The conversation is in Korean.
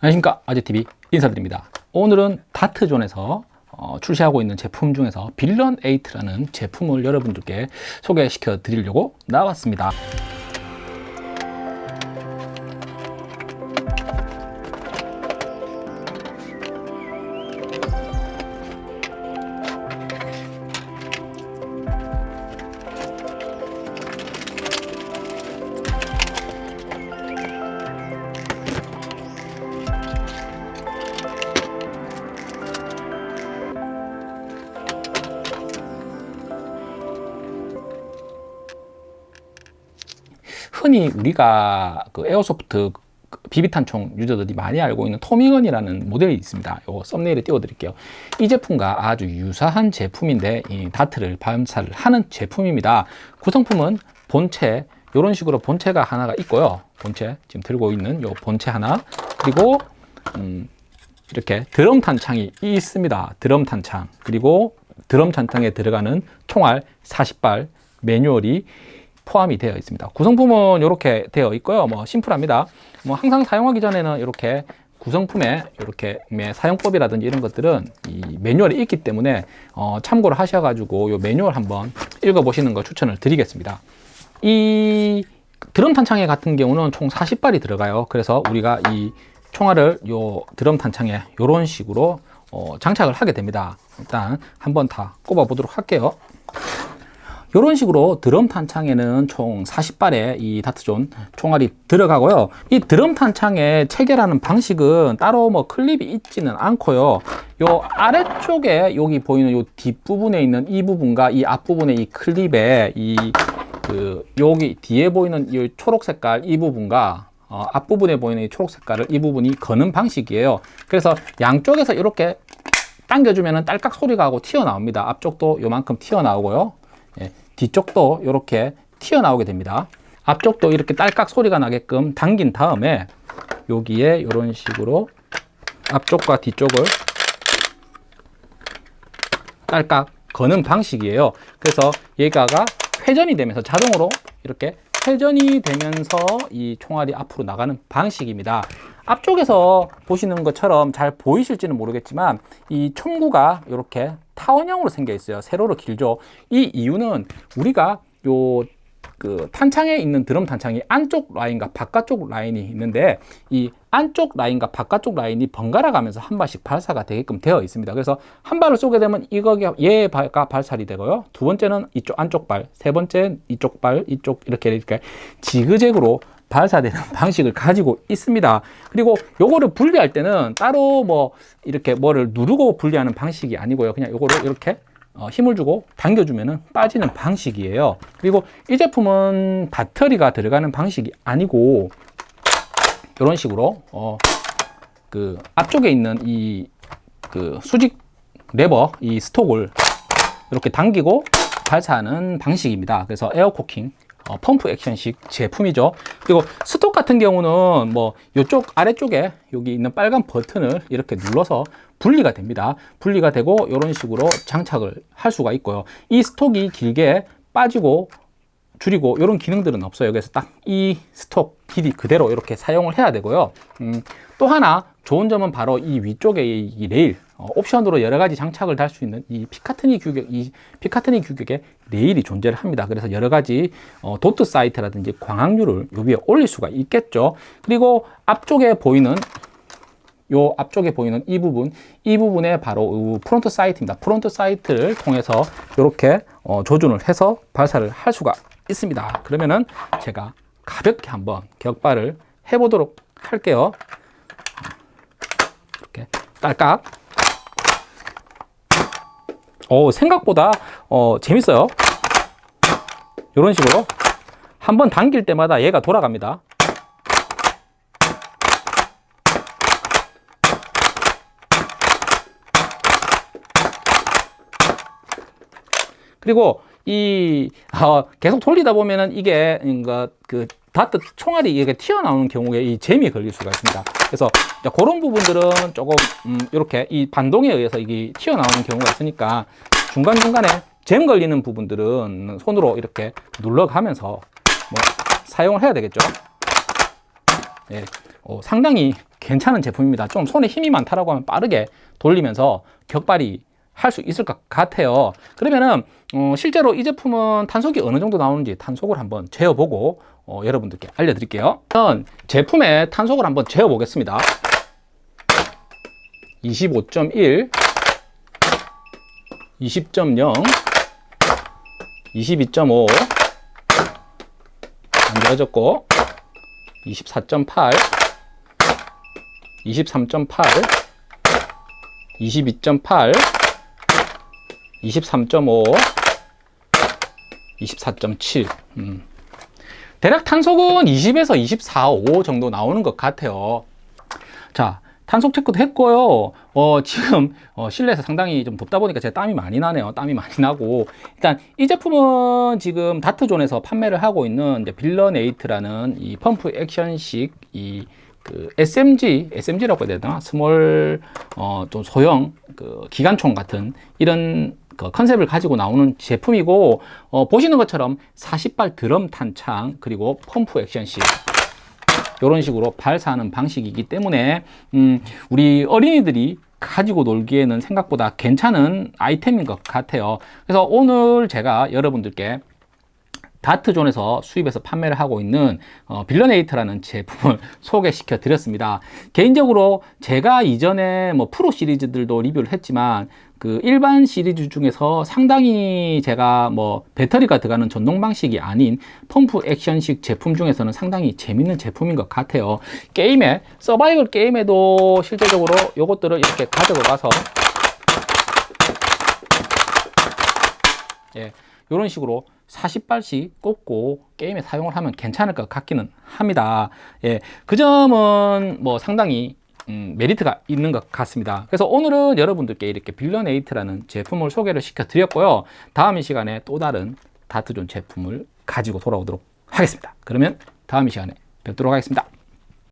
안녕하십니까. 아재TV 인사드립니다. 오늘은 다트존에서 어, 출시하고 있는 제품 중에서 빌런 8라는 제품을 여러분들께 소개시켜 드리려고 나왔습니다 흔히 우리가 그 에어소프트 비비탄총 유저들이 많이 알고 있는 토미건이라는 모델이 있습니다. 요 썸네일에 띄워드릴게요. 이 제품과 아주 유사한 제품인데 이 다트를 발사를 하는 제품입니다. 구성품은 본체 이런 식으로 본체가 하나가 있고요. 본체 지금 들고 있는 요 본체 하나 그리고 음, 이렇게 드럼 탄창이 있습니다. 드럼 탄창 그리고 드럼 탄창에 들어가는 총알 40발 매뉴얼이 포함이 되어 있습니다. 구성품은 이렇게 되어 있고요. 뭐 심플합니다. 뭐 항상 사용하기 전에는 이렇게 구성품에 이렇게 사용법이라든지 이런 것들은 이 매뉴얼이 있기 때문에 어 참고를 하셔가지고 이 매뉴얼 한번 읽어보시는 걸 추천을 드리겠습니다. 이 드럼 탄창에 같은 경우는 총 40발이 들어가요. 그래서 우리가 이 총알을 요 드럼 탄창에 이런 식으로 어 장착을 하게 됩니다. 일단 한번 다 꼽아 보도록 할게요. 이런 식으로 드럼 탄창에는 총 40발의 이 다트존 총알이 들어가고요. 이 드럼 탄창에 체결하는 방식은 따로 뭐 클립이 있지는 않고요. 요 아래쪽에 여기 보이는 요 뒷부분에 있는 이 부분과 이 앞부분의 이 클립에 이 그 여기 뒤에 보이는 이 초록 색깔 이 부분과 어, 앞부분에 보이는 이 초록 색깔을 이 부분이 거는 방식이에요. 그래서 양쪽에서 이렇게 당겨주면 딸깍 소리가 하고 튀어나옵니다. 앞쪽도 요만큼 튀어나오고요. 예, 뒤쪽도 이렇게 튀어나오게 됩니다. 앞쪽도 이렇게 딸깍 소리가 나게끔 당긴 다음에 여기에 이런 식으로 앞쪽과 뒤쪽을 딸깍 거는 방식이에요. 그래서 얘가가 회전이 되면서 자동으로 이렇게 회전이 되면서 이 총알이 앞으로 나가는 방식입니다. 앞쪽에서 보시는 것처럼 잘 보이실지는 모르겠지만 이 총구가 이렇게 타원형으로 생겨 있어요. 세로로 길죠. 이 이유는 우리가 요 그 탄창에 있는 드럼 탄창이 안쪽 라인과 바깥쪽 라인이 있는데 이 안쪽 라인과 바깥쪽 라인이 번갈아 가면서 한 발씩 발사가 되게끔 되어 있습니다. 그래서 한 발을 쏘게 되면 이거가 얘가 발살이 되고요. 두 번째는 이쪽 안쪽 발, 세 번째 이쪽 발, 이쪽 이렇게 이렇게 지그재그로 발사되는 방식을 가지고 있습니다. 그리고 요거를 분리할 때는 따로 뭐 이렇게 뭐를 누르고 분리하는 방식이 아니고요. 그냥 요거를 이렇게 어, 힘을 주고 당겨주면 빠지는 방식이에요. 그리고 이 제품은 배터리가 들어가는 방식이 아니고 이런 식으로 어, 그 앞쪽에 있는 이 그 수직 레버 이 스톡을 이렇게 당기고 발사하는 방식입니다. 그래서 air cocking 어, pump action식 제품이죠. 그리고 stock 같은 경우는 뭐 이쪽 아래쪽에 여기 있는 빨간 버튼을 이렇게 눌러서 분리가 됩니다. 분리가 되고 이런 식으로 장착을 할 수가 있고요. 이 stock이 길게 빠지고 줄이고 이런 기능들은 없어요. 그래서 딱 이 stock 길이 그대로 이렇게 사용을 해야 되고요. 음, 또 하나 좋은 점은 바로 이 위쪽에 이 레일 어, 옵션으로 여러 가지 장착을 달 수 있는 이 Picatinny 규격, 이 Picatinny 규격의 레일이 존재를 합니다. 그래서 여러 가지 어, dot sight라든지 광학류를 요 위에 올릴 수가 있겠죠. 그리고 앞쪽에 보이는 요 앞쪽에 보이는 이 부분, 이 부분에 바로 front sight입니다. front sight를 통해서 이렇게 어, 조준을 해서 발사를 할 수가 있습니다. 그러면은 제가 가볍게 한번 격발을 해보도록 할게요. 이렇게 딸깍 어, 생각보다 어, 재밌어요. 이런 식으로 한번 당길 때마다 얘가 돌아갑니다. 그리고 이 어, 계속 돌리다 보면은 이게 그 다트 총알이 이게 튀어나오는 경우에 이 잼이 걸릴 수가 있습니다. 그래서 그런 부분들은 조금 음, 이렇게 이 반동에 의해서 이게 튀어나오는 경우가 있으니까 중간중간에 잼 걸리는 부분들은 손으로 이렇게 눌러가면서 뭐 사용을 해야 되겠죠. 예, 어, 상당히 괜찮은 제품입니다. 좀 손에 힘이 많다라고 하면 빠르게 돌리면서 격발이 할 수 있을 것 같아요. 그러면은 어, 실제로 이 제품은 탄속이 어느 정도 나오는지 탄속을 한번 재어보고 어, 여러분들께 알려드릴게요. 우선 제품의 탄속을 한번 재어보겠습니다. 25.1, 20.0, 22.5, 안 되어졌고 24.8, 23.8, 22.8, 23.5, 24.7. 음. 대략 탄속은 20에서 24, 5 정도 나오는 것 같아요. 자, 탄속 체크도 했고요. 어, 지금 어, 실내에서 상당히 좀 덥다 보니까 제 땀이 많이 나네요. 땀이 많이 나고 일단 이 제품은 지금 다트존에서 판매를 하고 있는 이제 빌런에이트라는 이 펌프 액션식 이 그 SMG, SMG라고 해야 되나? small 어, 좀 소형 그 기관총 같은 이런 그 컨셉을 가지고 나오는 제품이고 어, 보시는 것처럼 40발 드럼 탄창 그리고 펌프 액션식 이런 식으로 발사하는 방식이기 때문에 음, 우리 어린이들이 가지고 놀기에는 생각보다 괜찮은 아이템인 것 같아요. 그래서 오늘 제가 여러분들께 다트존에서 수입해서 판매를 하고 있는 어, 빌런에이트라는 제품을 소개시켜 드렸습니다. 개인적으로 제가 이전에 뭐 프로 시리즈들도 리뷰를 했지만 그 일반 시리즈 중에서 상당히 제가 뭐 배터리가 들어가는 전동 방식이 아닌 펌프 액션식 제품 중에서는 상당히 재밌는 제품인 것 같아요. 게임에 서바이벌 게임에도 실제적으로 요것들을 이렇게 가지고 가서 예, 이런 식으로 40발씩 꽂고 게임에 사용을 하면 괜찮을 것 같기는 합니다. 예, 그 점은 뭐 상당히 음, 메리트가 있는 것 같습니다. 그래서 오늘은 여러분들께 이렇게 빌런에이트라는 제품을 소개를 시켜 드렸고요. 다음 이 시간에 또 다른 다트존 제품을 가지고 돌아오도록 하겠습니다. 그러면 다음 이 시간에 뵙도록 하겠습니다.